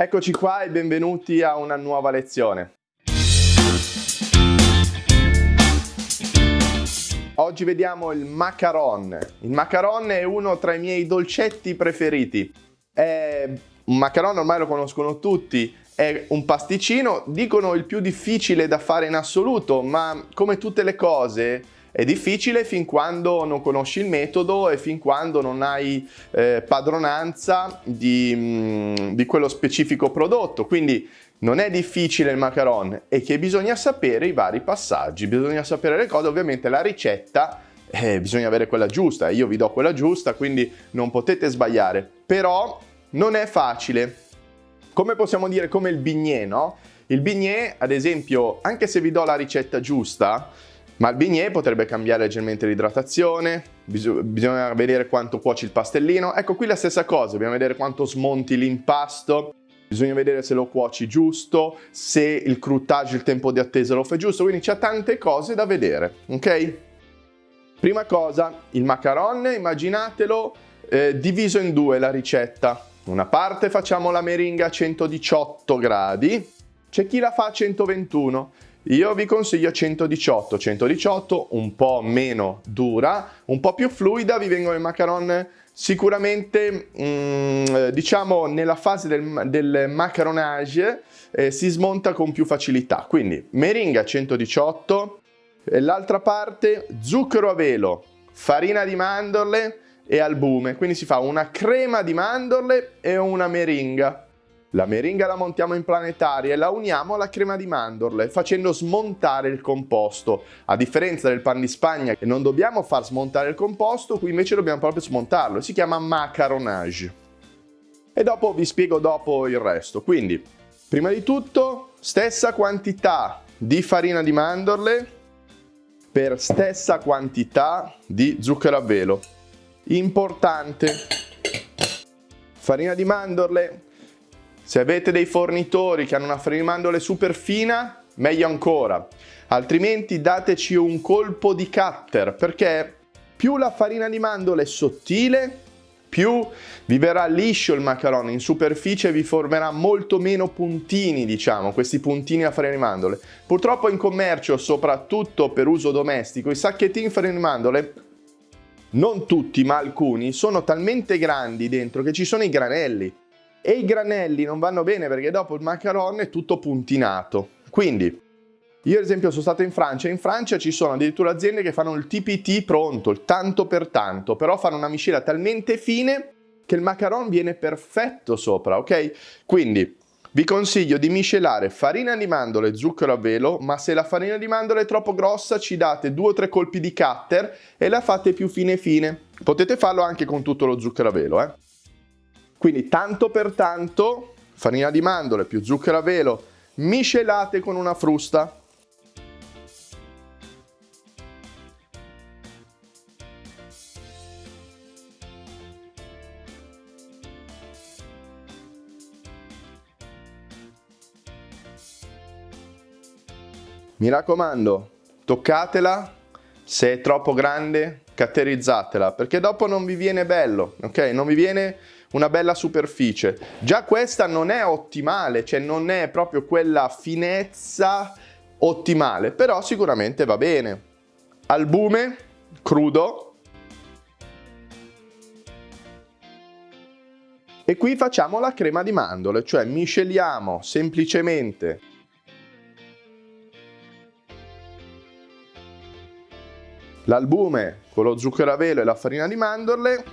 Eccoci qua e benvenuti a una nuova lezione. Oggi vediamo il macaron. Il macaron è uno tra i miei dolcetti preferiti. È un macaron ormai lo conoscono tutti, è un pasticcino, dicono il più difficile da fare in assoluto, ma come tutte le cose è difficile fin quando non conosci il metodo e fin quando non hai eh, padronanza di, mm, di quello specifico prodotto. Quindi non è difficile il macaron, è che bisogna sapere i vari passaggi, bisogna sapere le cose, ovviamente la ricetta eh, bisogna avere quella giusta, io vi do quella giusta, quindi non potete sbagliare. Però non è facile. Come possiamo dire come il bignè, no? Il bignè, ad esempio, anche se vi do la ricetta giusta, ma il bignè potrebbe cambiare leggermente l'idratazione, bisogna vedere quanto cuoci il pastellino. Ecco qui la stessa cosa, dobbiamo vedere quanto smonti l'impasto, bisogna vedere se lo cuoci giusto, se il croutage, il tempo di attesa lo fai giusto, quindi c'è tante cose da vedere, ok? Prima cosa, il macaron, immaginatelo eh, diviso in due la ricetta. Una parte facciamo la meringa a 118 gradi, c'è chi la fa a 121 io vi consiglio 118, 118 un po' meno dura, un po' più fluida, vi vengono i macaron sicuramente mm, diciamo nella fase del, del macaronage eh, si smonta con più facilità. Quindi meringa 118, e l'altra parte zucchero a velo, farina di mandorle e albume, quindi si fa una crema di mandorle e una meringa. La meringa la montiamo in planetaria e la uniamo alla crema di mandorle facendo smontare il composto. A differenza del pan di spagna che non dobbiamo far smontare il composto, qui invece dobbiamo proprio smontarlo. Si chiama macaronage. E dopo vi spiego dopo il resto. Quindi, prima di tutto, stessa quantità di farina di mandorle per stessa quantità di zucchero a velo. Importante. Farina di mandorle se avete dei fornitori che hanno una mandorle super fina, meglio ancora. Altrimenti dateci un colpo di cutter, perché più la farina di mandorle è sottile, più vi verrà liscio il macaroni, in superficie vi formerà molto meno puntini, diciamo, questi puntini a farina di mandorle. Purtroppo in commercio, soprattutto per uso domestico, i sacchettini farina di mandorle, non tutti ma alcuni, sono talmente grandi dentro che ci sono i granelli e i granelli non vanno bene perché dopo il macaron è tutto puntinato. Quindi io ad esempio sono stato in Francia, in Francia ci sono addirittura aziende che fanno il TPT pronto, il tanto per tanto, però fanno una miscela talmente fine che il macaron viene perfetto sopra, ok? Quindi vi consiglio di miscelare farina di mandorle e zucchero a velo, ma se la farina di mandorle è troppo grossa ci date due o tre colpi di cutter e la fate più fine fine. Potete farlo anche con tutto lo zucchero a velo, eh? Quindi tanto per tanto, farina di mandorle più zucchero a velo, miscelate con una frusta. Mi raccomando, toccatela, se è troppo grande, caterizzatela, perché dopo non vi viene bello, ok? Non vi viene una bella superficie. Già questa non è ottimale, cioè non è proprio quella finezza ottimale, però sicuramente va bene. Albume crudo. E qui facciamo la crema di mandorle, cioè misceliamo semplicemente l'albume con lo zucchero a velo e la farina di mandorle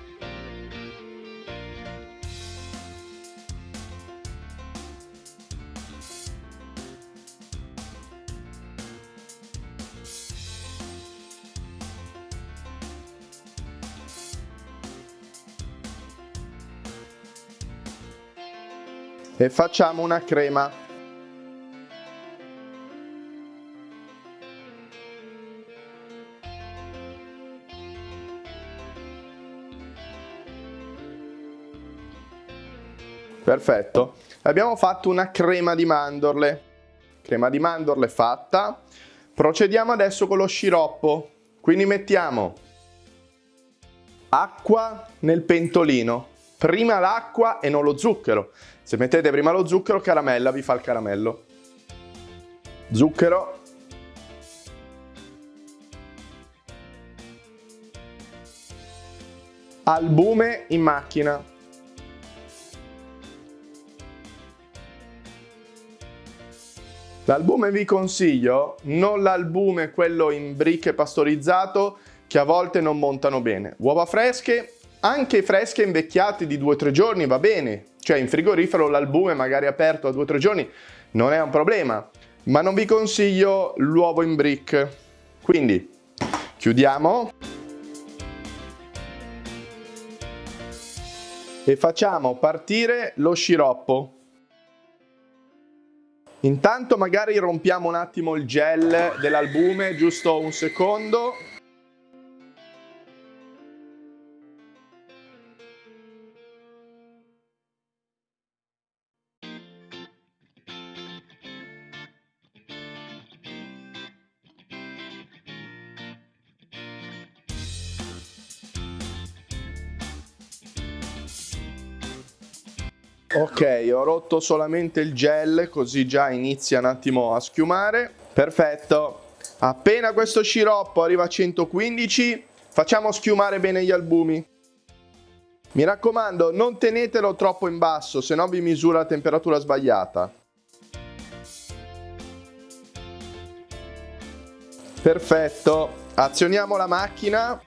e facciamo una crema. Perfetto. Abbiamo fatto una crema di mandorle. Crema di mandorle fatta. Procediamo adesso con lo sciroppo. Quindi mettiamo acqua nel pentolino prima l'acqua e non lo zucchero Se mettete prima lo zucchero, caramella vi fa il caramello. Zucchero. Albume in macchina. L'albume vi consiglio, non l'albume quello in bricche pastorizzato che a volte non montano bene. Uova fresche, anche fresche invecchiate di 2-3 giorni va bene, cioè in frigorifero l'albume magari aperto a 2-3 giorni non è un problema, ma non vi consiglio l'uovo in brick. Quindi chiudiamo e facciamo partire lo sciroppo. Intanto magari rompiamo un attimo il gel dell'albume, giusto un secondo. Ok, ho rotto solamente il gel, così già inizia un attimo a schiumare. Perfetto. Appena questo sciroppo arriva a 115, facciamo schiumare bene gli albumi. Mi raccomando, non tenetelo troppo in basso, se no vi misura la temperatura sbagliata. Perfetto. Azioniamo la macchina.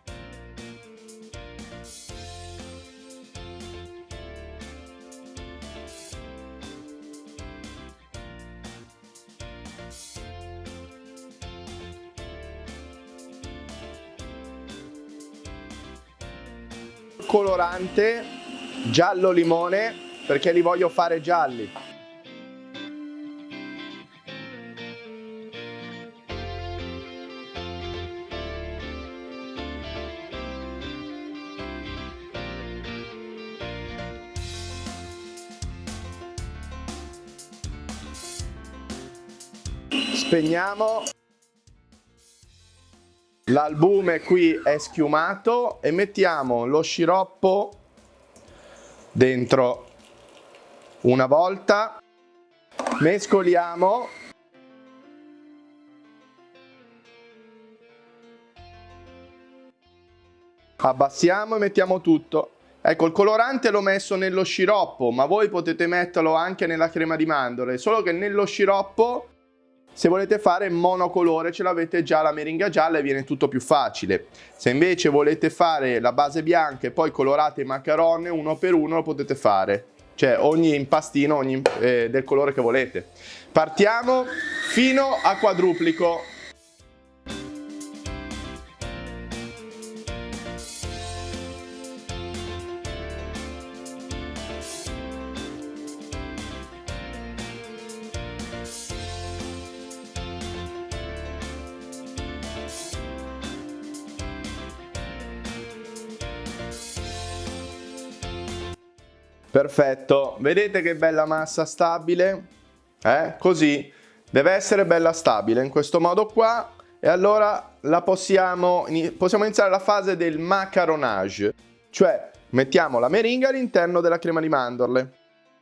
Colorante giallo limone perché li voglio fare gialli. Spegniamo L'albume qui è schiumato e mettiamo lo sciroppo dentro una volta, mescoliamo abbassiamo e mettiamo tutto. Ecco, il colorante l'ho messo nello sciroppo, ma voi potete metterlo anche nella crema di mandorle, solo che nello sciroppo se volete fare monocolore ce l'avete già la meringa gialla e viene tutto più facile. Se invece volete fare la base bianca e poi colorate i macaron uno per uno lo potete fare. Cioè ogni impastino ogni, eh, del colore che volete. Partiamo fino a quadruplico. Perfetto, vedete che bella massa stabile? Eh? Così, deve essere bella stabile in questo modo qua e allora la possiamo, possiamo iniziare la fase del macaronage, cioè mettiamo la meringa all'interno della crema di mandorle.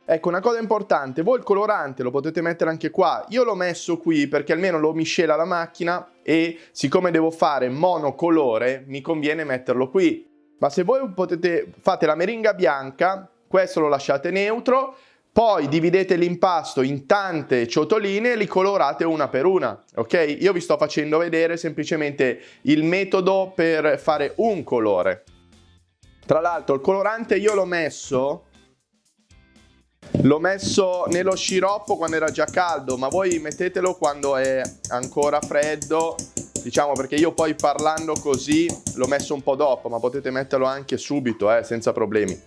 Ecco, una cosa importante, voi il colorante lo potete mettere anche qua, io l'ho messo qui perché almeno lo miscela la macchina e siccome devo fare monocolore mi conviene metterlo qui. Ma se voi potete, fate la meringa bianca, questo lo lasciate neutro, poi dividete l'impasto in tante ciotoline e li colorate una per una, ok? Io vi sto facendo vedere semplicemente il metodo per fare un colore. Tra l'altro il colorante io l'ho messo L'ho messo nello sciroppo quando era già caldo, ma voi mettetelo quando è ancora freddo, diciamo perché io poi parlando così l'ho messo un po' dopo, ma potete metterlo anche subito, eh, senza problemi.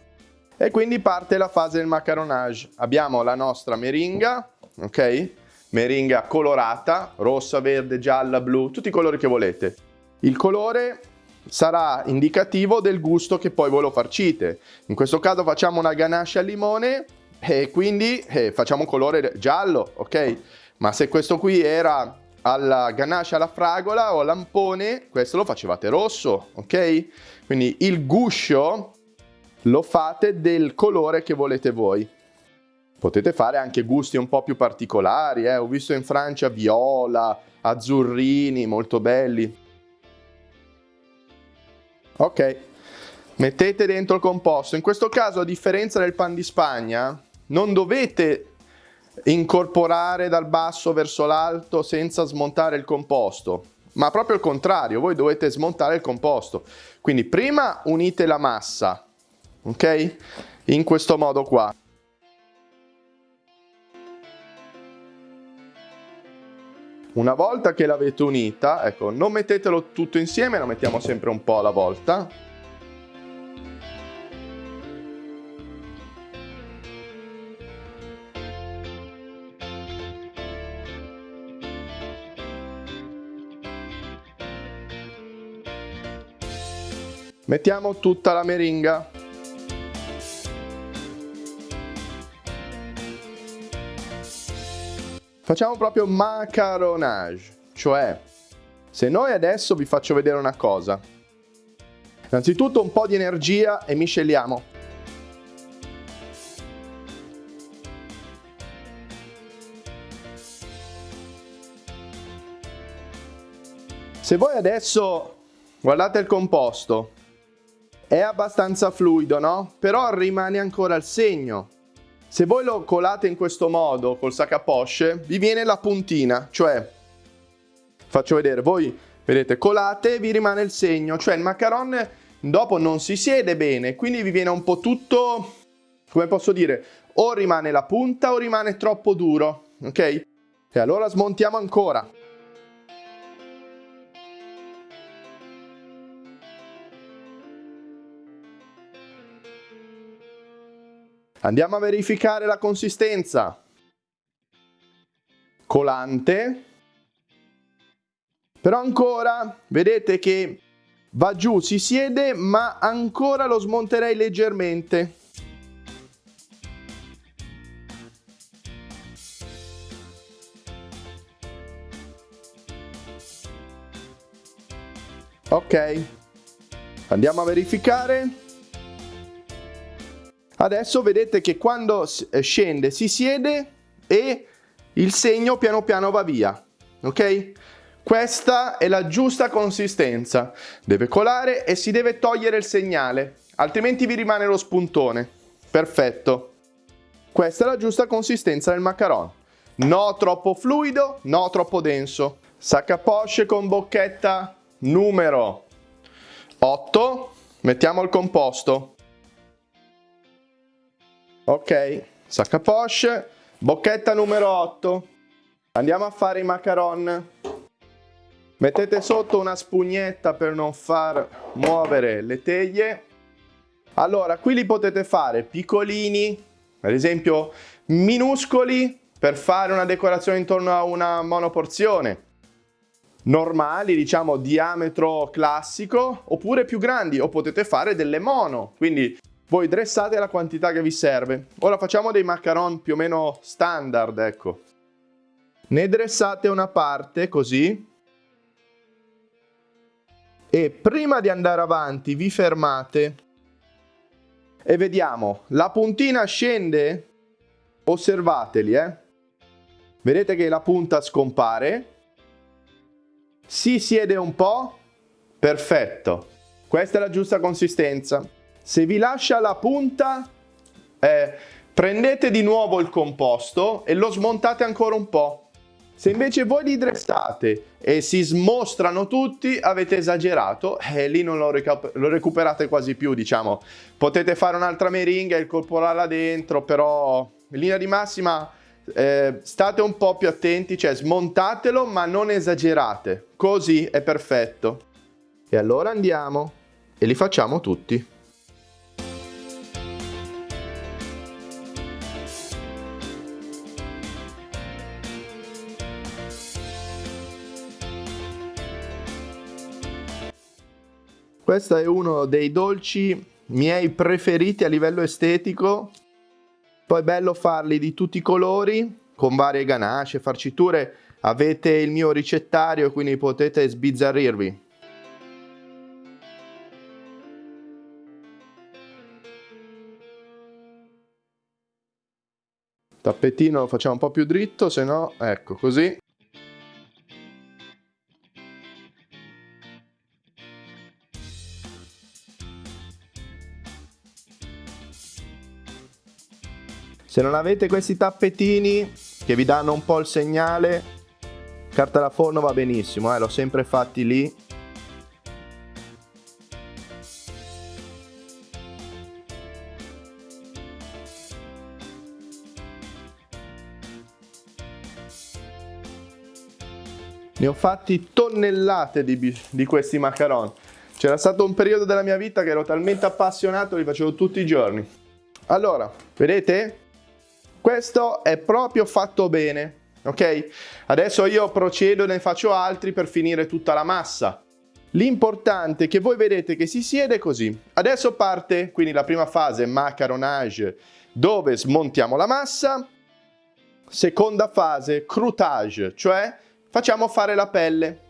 E quindi parte la fase del macaronage. Abbiamo la nostra meringa, ok? Meringa colorata, rossa, verde, gialla, blu, tutti i colori che volete. Il colore sarà indicativo del gusto che poi voi lo farcite. In questo caso facciamo una ganache al limone e quindi eh, facciamo un colore giallo, ok? Ma se questo qui era alla ganache alla fragola o al lampone, questo lo facevate rosso, ok? Quindi il guscio lo fate del colore che volete voi. Potete fare anche gusti un po' più particolari, eh? ho visto in Francia viola, azzurrini, molto belli. Ok, mettete dentro il composto. In questo caso, a differenza del pan di Spagna, non dovete incorporare dal basso verso l'alto senza smontare il composto, ma proprio il contrario, voi dovete smontare il composto. Quindi prima unite la massa, ok? In questo modo qua. Una volta che l'avete unita, ecco, non mettetelo tutto insieme, lo mettiamo sempre un po' alla volta. Mettiamo tutta la meringa. Facciamo proprio macaronage, cioè se noi adesso vi faccio vedere una cosa. Innanzitutto un po' di energia e misceliamo. Se voi adesso guardate il composto, è abbastanza fluido, no? Però rimane ancora il segno. Se voi lo colate in questo modo col sac a poche, vi viene la puntina, cioè, faccio vedere, voi vedete, colate e vi rimane il segno, cioè il macaron dopo non si siede bene, quindi vi viene un po' tutto, come posso dire, o rimane la punta o rimane troppo duro, ok? E allora smontiamo ancora. Andiamo a verificare la consistenza. Colante. Però ancora, vedete che va giù, si siede, ma ancora lo smonterei leggermente. Ok, andiamo a verificare. Adesso vedete che quando eh, scende si siede e il segno piano piano va via, ok? Questa è la giusta consistenza. Deve colare e si deve togliere il segnale, altrimenti vi rimane lo spuntone. Perfetto. Questa è la giusta consistenza del macaron. No troppo fluido, no troppo denso. Sacca poche con bocchetta numero 8. Mettiamo il composto. Ok, sacca poche, bocchetta numero 8. Andiamo a fare i macaron. Mettete sotto una spugnetta per non far muovere le teglie. Allora, qui li potete fare piccolini, ad esempio minuscoli, per fare una decorazione intorno a una monoporzione. Normali, diciamo diametro classico, oppure più grandi, o potete fare delle mono, quindi voi dressate la quantità che vi serve. Ora facciamo dei macaron più o meno standard, ecco. Ne dressate una parte così. E prima di andare avanti vi fermate e vediamo. La puntina scende? Osservateli, eh. Vedete che la punta scompare. Si siede un po'. Perfetto. Questa è la giusta consistenza. Se vi lascia la punta, eh, prendete di nuovo il composto e lo smontate ancora un po'. Se invece voi li dressate e si smostrano tutti, avete esagerato e lì non lo, lo recuperate quasi più, diciamo. Potete fare un'altra meringa e incorporarla dentro, però in linea di massima eh, state un po' più attenti, cioè smontatelo ma non esagerate. Così è perfetto. E allora andiamo e li facciamo tutti. Questo è uno dei dolci miei preferiti a livello estetico. Poi è bello farli di tutti i colori, con varie ganache, farciture. Avete il mio ricettario, quindi potete sbizzarrirvi. tappetino lo facciamo un po' più dritto, se no, ecco così. Se non avete questi tappetini che vi danno un po' il segnale, carta da forno va benissimo, eh, l'ho sempre fatti lì. Ne ho fatti tonnellate di, di questi macaron. C'era stato un periodo della mia vita che ero talmente appassionato, li facevo tutti i giorni. Allora, vedete? Questo è proprio fatto bene, ok? Adesso io procedo e ne faccio altri per finire tutta la massa. L'importante è che voi vedete che si siede così. Adesso parte quindi la prima fase, macaronage, dove smontiamo la massa. Seconda fase, croutage, cioè facciamo fare la pelle.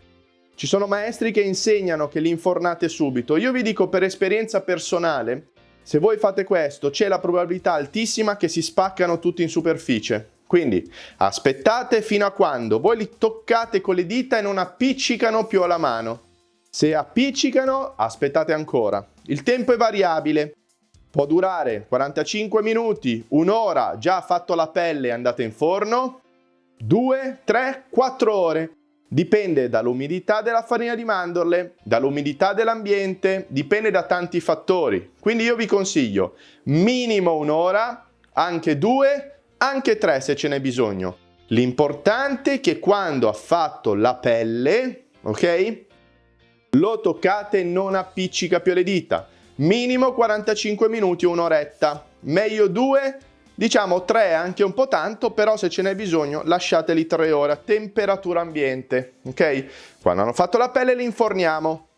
Ci sono maestri che insegnano che li infornate subito. Io vi dico per esperienza personale se voi fate questo c'è la probabilità altissima che si spaccano tutti in superficie. Quindi aspettate fino a quando voi li toccate con le dita e non appiccicano più alla mano. Se appiccicano, aspettate ancora. Il tempo è variabile. Può durare 45 minuti, un'ora, già fatto la pelle e andate in forno, 2, 3, 4 ore. Dipende dall'umidità della farina di mandorle, dall'umidità dell'ambiente, dipende da tanti fattori. Quindi io vi consiglio minimo un'ora, anche due, anche tre se ce n'è bisogno. L'importante è che quando ha fatto la pelle, ok? Lo toccate e non appiccica più le dita. Minimo 45 minuti, un'oretta. Meglio due, Diciamo 3 anche un po' tanto, però se ce n'è bisogno lasciateli 3 ore a temperatura ambiente, ok? Quando hanno fatto la pelle li inforniamo,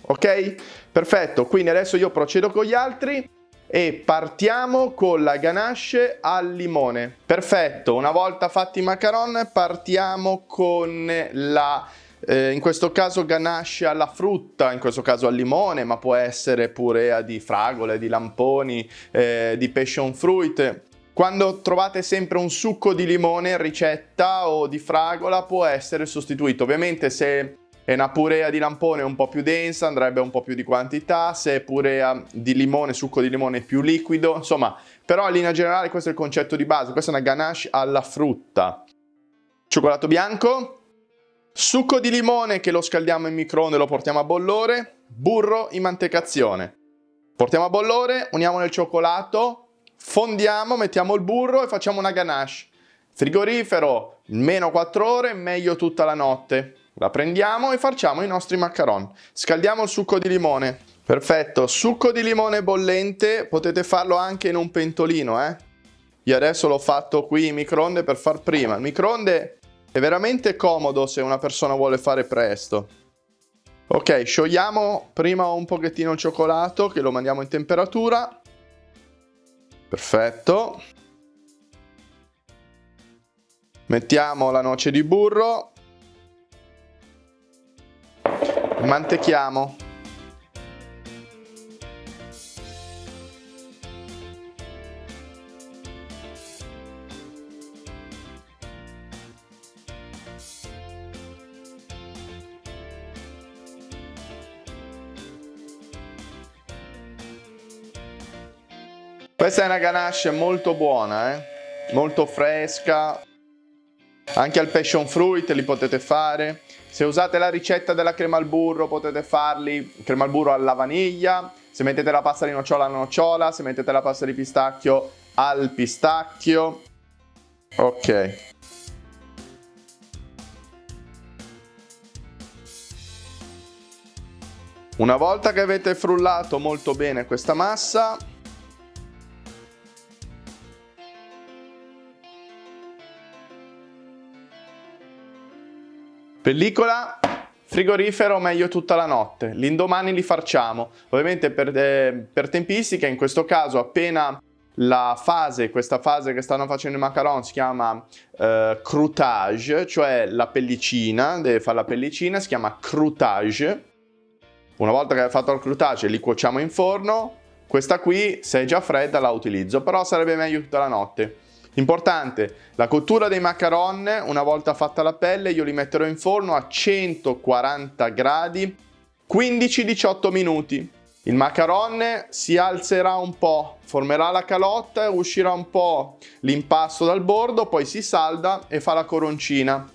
ok? Perfetto, quindi adesso io procedo con gli altri e partiamo con la ganache al limone. Perfetto, una volta fatti i macaron partiamo con la eh, in questo caso ganache alla frutta, in questo caso al limone, ma può essere purea di fragole, di lamponi, eh, di passion fruit. Quando trovate sempre un succo di limone in ricetta o di fragola può essere sostituito. Ovviamente se è una purea di lampone un po' più densa andrebbe un po' più di quantità, se è purea di limone, succo di limone più liquido, insomma, però in linea generale questo è il concetto di base, questa è una ganache alla frutta. Cioccolato bianco, succo di limone che lo scaldiamo in microonde e lo portiamo a bollore, burro in mantecazione. Portiamo a bollore, uniamo nel cioccolato, fondiamo, mettiamo il burro e facciamo una ganache. Frigorifero, meno 4 ore, meglio tutta la notte. La prendiamo e facciamo i nostri macaron. Scaldiamo il succo di limone. Perfetto, succo di limone bollente, potete farlo anche in un pentolino, eh? Io adesso l'ho fatto qui in microonde per far prima. Il microonde è veramente comodo se una persona vuole fare presto. Ok, sciogliamo prima un pochettino il cioccolato che lo mandiamo in temperatura. Perfetto. Mettiamo la noce di burro. Mantechiamo. Questa è una ganache molto buona, eh? molto fresca. Anche al passion fruit li potete fare. Se usate la ricetta della crema al burro potete farli crema al burro alla vaniglia. Se mettete la pasta di nocciola alla nocciola, se mettete la pasta di pistacchio al pistacchio. Ok. Una volta che avete frullato molto bene questa massa, Pellicola, frigorifero meglio tutta la notte, l'indomani li farciamo. Ovviamente per, eh, per tempistica, in questo caso appena la fase, questa fase che stanno facendo i macaron si chiama eh, croutage, cioè la pellicina, deve fare la pellicina, si chiama croutage. Una volta che hai fatto il croutage li cuociamo in forno, questa qui se è già fredda la utilizzo, però sarebbe meglio tutta la notte. Importante, la cottura dei macaron, una volta fatta la pelle, io li metterò in forno a 140 gradi 15-18 minuti. Il macaron si alzerà un po', formerà la calotta, uscirà un po' l'impasto dal bordo, poi si salda e fa la coroncina.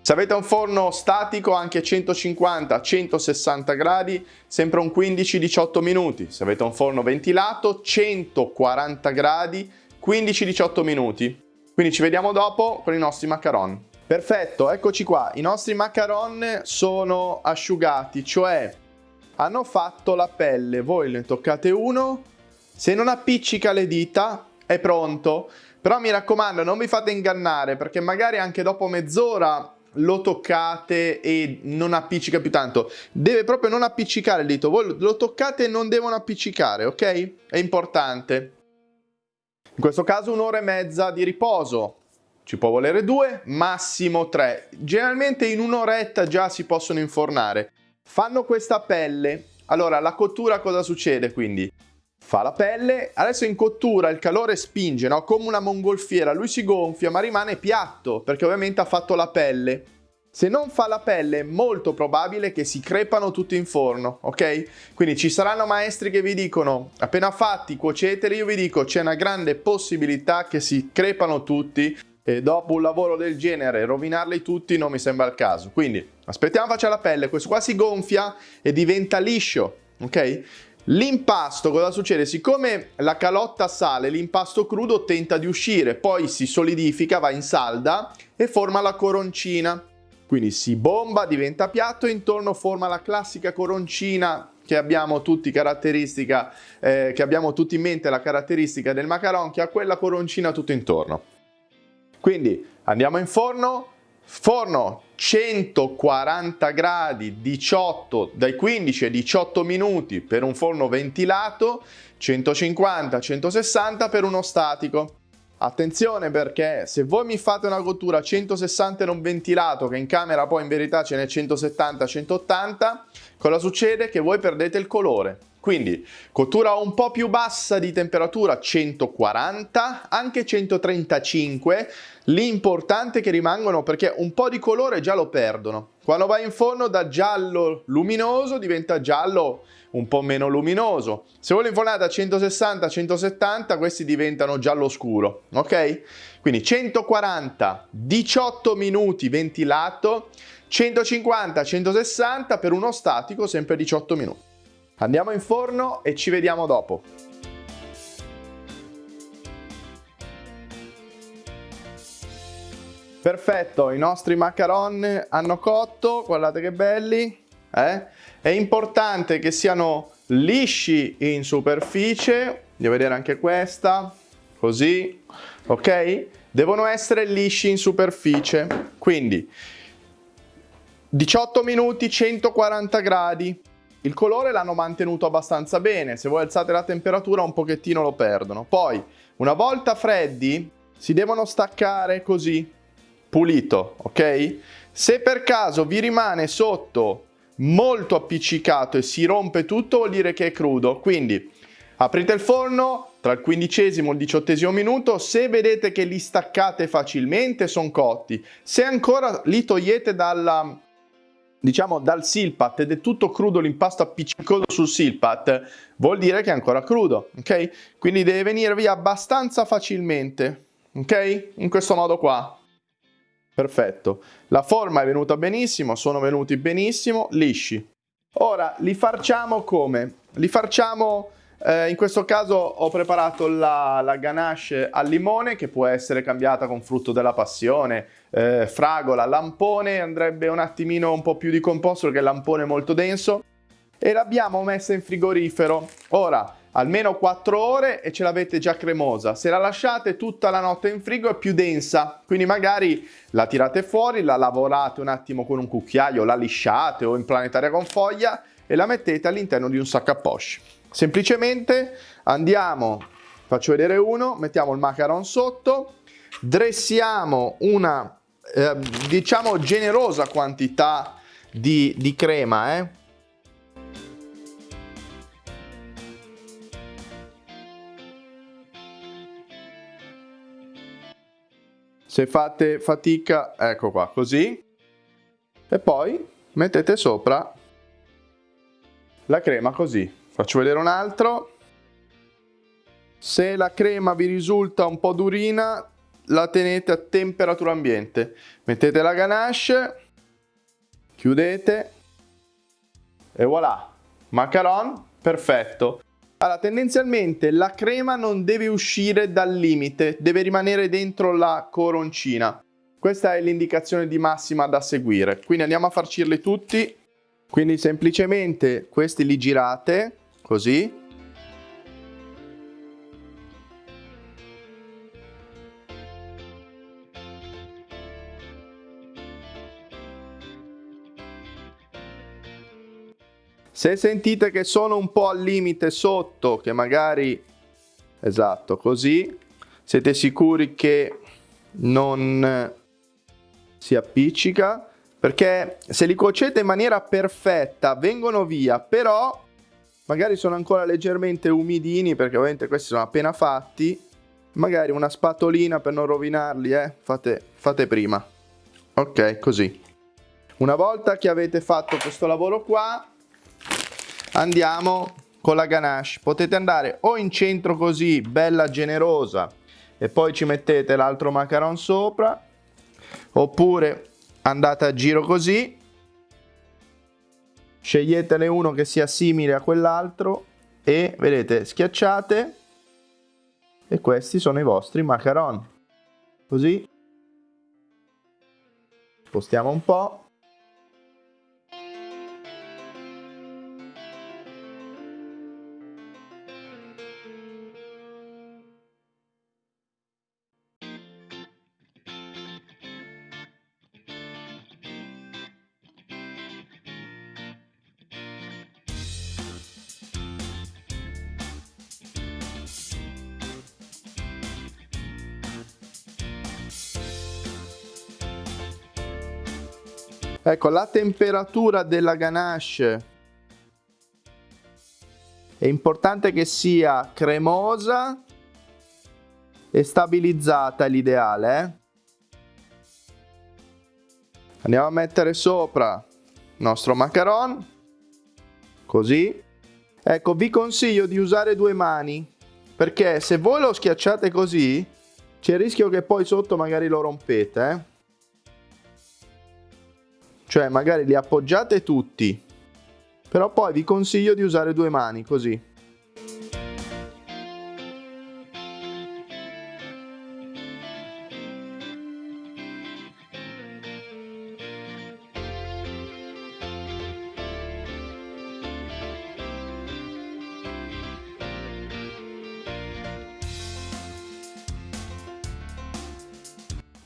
Se avete un forno statico anche 150-160 gradi, sempre un 15-18 minuti. Se avete un forno ventilato, 140 gradi, 15-18 minuti. Quindi ci vediamo dopo con i nostri macaron. Perfetto, eccoci qua. I nostri macaron sono asciugati, cioè hanno fatto la pelle. Voi ne toccate uno, se non appiccica le dita è pronto. Però mi raccomando, non vi fate ingannare perché magari anche dopo mezz'ora lo toccate e non appiccica più tanto. Deve proprio non appiccicare il dito. Voi lo toccate e non devono appiccicare, ok? È importante. In questo caso un'ora e mezza di riposo. Ci può volere due, massimo tre. Generalmente in un'oretta già si possono infornare. Fanno questa pelle. Allora, la cottura cosa succede quindi? Fa la pelle, adesso in cottura il calore spinge, no? Come una mongolfiera, lui si gonfia ma rimane piatto perché ovviamente ha fatto la pelle. Se non fa la pelle è molto probabile che si crepano tutti in forno, ok? Quindi ci saranno maestri che vi dicono appena fatti cuoceteli, io vi dico c'è una grande possibilità che si crepano tutti e dopo un lavoro del genere rovinarli tutti non mi sembra il caso. Quindi aspettiamo faccia la pelle, questo qua si gonfia e diventa liscio, ok? L'impasto cosa succede? Siccome la calotta sale, l'impasto crudo tenta di uscire, poi si solidifica, va in salda e forma la coroncina. Quindi si bomba, diventa piatto e intorno forma la classica coroncina che abbiamo tutti caratteristica, eh, che abbiamo tutti in mente la caratteristica del macaron che ha quella coroncina tutto intorno. Quindi andiamo in forno, forno 140 gradi 18 dai 15 ai 18 minuti per un forno ventilato 150 160 per uno statico attenzione perché se voi mi fate una cottura 160 non ventilato che in camera poi in verità ce n'è 170 180 cosa succede che voi perdete il colore quindi cottura un po' più bassa di temperatura 140 anche 135 L'importante è che rimangano perché un po' di colore già lo perdono. Quando vai in forno da giallo luminoso diventa giallo un po' meno luminoso. Se voi lo a 160-170 questi diventano giallo scuro, ok? Quindi 140, 18 minuti ventilato, 150-160 per uno statico sempre 18 minuti. Andiamo in forno e ci vediamo dopo. Perfetto, i nostri macaron hanno cotto, guardate che belli. Eh? È importante che siano lisci in superficie, devo vedere anche questa, così, ok? Devono essere lisci in superficie, quindi 18 minuti, 140 gradi. Il colore l'hanno mantenuto abbastanza bene, se voi alzate la temperatura un pochettino lo perdono. Poi, una volta freddi, si devono staccare così, pulito, ok? Se per caso vi rimane sotto molto appiccicato e si rompe tutto vuol dire che è crudo, quindi aprite il forno tra il quindicesimo e il diciottesimo minuto, se vedete che li staccate facilmente sono cotti, se ancora li togliete dalla, diciamo dal silpat ed è tutto crudo l'impasto appiccicoso sul silpat vuol dire che è ancora crudo ok? Quindi deve venire via abbastanza facilmente ok? In questo modo qua Perfetto. La forma è venuta benissimo, sono venuti benissimo, lisci. Ora, li farciamo come? Li farciamo, eh, in questo caso ho preparato la, la, ganache al limone che può essere cambiata con frutto della passione, eh, fragola, lampone, andrebbe un attimino un po' più di composto perché il lampone è molto denso e l'abbiamo messa in frigorifero. Ora, almeno 4 ore e ce l'avete già cremosa. Se la lasciate tutta la notte in frigo è più densa, quindi magari la tirate fuori, la lavorate un attimo con un cucchiaio, la lisciate o in planetaria con foglia e la mettete all'interno di un sacco a poche. Semplicemente andiamo, faccio vedere uno, mettiamo il macaron sotto, dressiamo una eh, diciamo generosa quantità di, di crema, eh? Se fate fatica, ecco qua, così. E poi mettete sopra la crema così. Faccio vedere un altro. Se la crema vi risulta un po' durina, la tenete a temperatura ambiente. Mettete la ganache, chiudete e voilà, macaron perfetto. Allora, tendenzialmente la crema non deve uscire dal limite, deve rimanere dentro la coroncina. Questa è l'indicazione di massima da seguire. Quindi andiamo a farcirli tutti. Quindi semplicemente questi li girate, così. Se sentite che sono un po' al limite sotto, che magari, esatto, così, siete sicuri che non si appiccica, perché se li cuocete in maniera perfetta vengono via, però magari sono ancora leggermente umidini, perché ovviamente questi sono appena fatti, magari una spatolina per non rovinarli, eh, fate, fate prima. Ok, così. Una volta che avete fatto questo lavoro qua, andiamo con la ganache. Potete andare o in centro così, bella generosa, e poi ci mettete l'altro macaron sopra, oppure andate a giro così, sceglietene uno che sia simile a quell'altro e vedete schiacciate e questi sono i vostri macaron. Così spostiamo un po' Ecco, la temperatura della ganache è importante che sia cremosa e stabilizzata, è l'ideale. Eh? Andiamo a mettere sopra il nostro macaron, così. Ecco, vi consiglio di usare due mani, perché se voi lo schiacciate così, c'è il rischio che poi sotto magari lo rompete, eh? Cioè magari li appoggiate tutti, però poi vi consiglio di usare due mani così.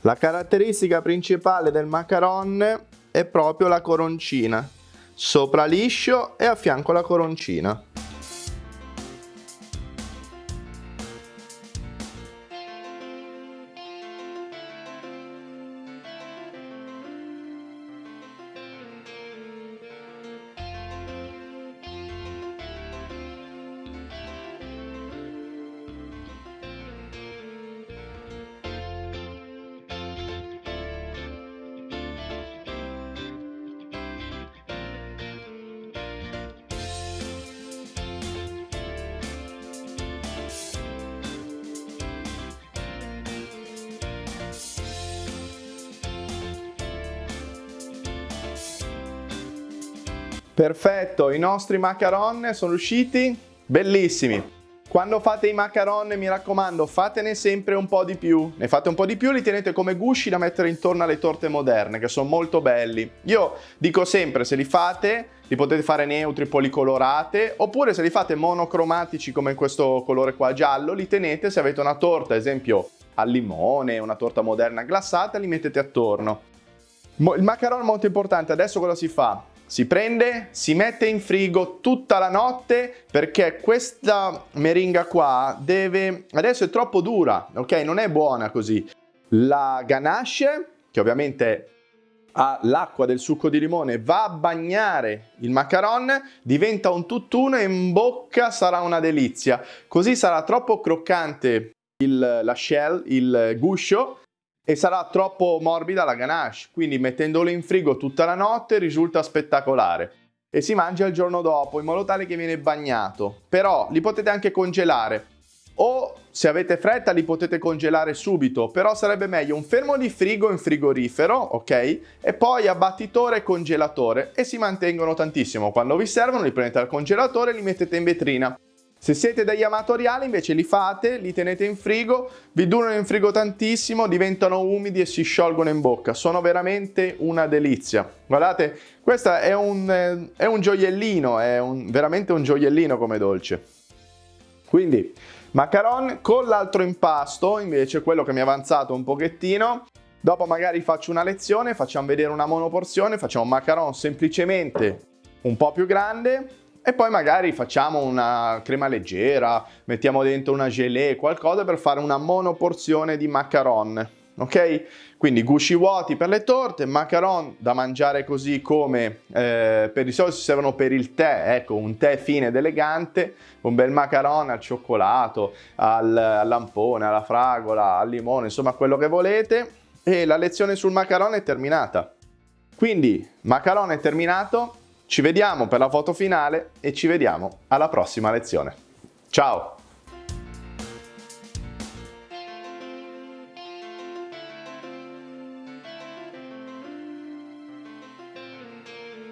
La caratteristica principale del macaron è proprio la coroncina. Sopra liscio e a fianco la coroncina. Perfetto, i nostri macaron sono usciti bellissimi. Quando fate i macaron, mi raccomando, fatene sempre un po' di più. Ne fate un po' di più, li tenete come gusci da mettere intorno alle torte moderne, che sono molto belli. Io dico sempre, se li fate, li potete fare neutri, policolorate, oppure se li fate monocromatici come in questo colore qua giallo, li tenete se avete una torta, ad esempio al limone, una torta moderna glassata, li mettete attorno. Il macaron è molto importante, adesso cosa si fa? Si prende, si mette in frigo tutta la notte perché questa meringa qua deve... Adesso è troppo dura, ok? Non è buona così. La ganache, che ovviamente ha l'acqua del succo di limone, va a bagnare il macaron, diventa un tutt'uno e in bocca sarà una delizia. Così sarà troppo croccante il, la shell, il guscio, e sarà troppo morbida la ganache, quindi mettendolo in frigo tutta la notte risulta spettacolare e si mangia il giorno dopo in modo tale che viene bagnato. Però li potete anche congelare o se avete fretta li potete congelare subito, però sarebbe meglio un fermo di frigo in frigorifero, ok? E poi a battitore e congelatore e si mantengono tantissimo. Quando vi servono li prendete dal congelatore e li mettete in vetrina. Se siete degli amatoriali invece li fate, li tenete in frigo, vi durano in frigo tantissimo, diventano umidi e si sciolgono in bocca. Sono veramente una delizia. Guardate, questo è un, è un gioiellino, è un, veramente un gioiellino come dolce. Quindi macaron con l'altro impasto, invece quello che mi è avanzato un pochettino, dopo magari faccio una lezione, facciamo vedere una monoporzione, facciamo un macaron semplicemente un po' più grande e poi magari facciamo una crema leggera, mettiamo dentro una gelée, qualcosa per fare una monoporzione di macaron, ok? Quindi gusci vuoti per le torte, macaron da mangiare così come eh, per di solito si servono per il tè, ecco un tè fine ed elegante, un bel macaron al cioccolato, al, al lampone, alla fragola, al limone, insomma quello che volete e la lezione sul macaron è terminata. Quindi macaron è terminato, ci vediamo per la foto finale e ci vediamo alla prossima lezione. Ciao!